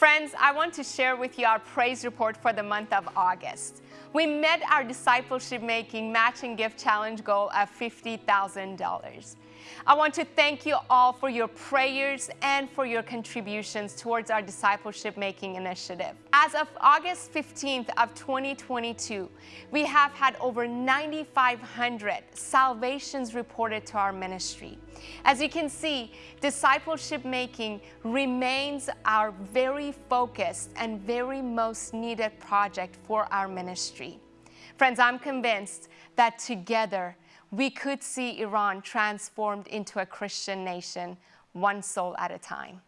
Friends, I want to share with you our praise report for the month of August. We met our discipleship making matching gift challenge goal of $50,000. I want to thank you all for your prayers and for your contributions towards our discipleship making initiative. As of August 15th of 2022, we have had over 9,500 salvations reported to our ministry. As you can see, discipleship making remains our focused and very most needed project for our ministry. Friends, I'm convinced that together we could see Iran transformed into a Christian nation, one soul at a time.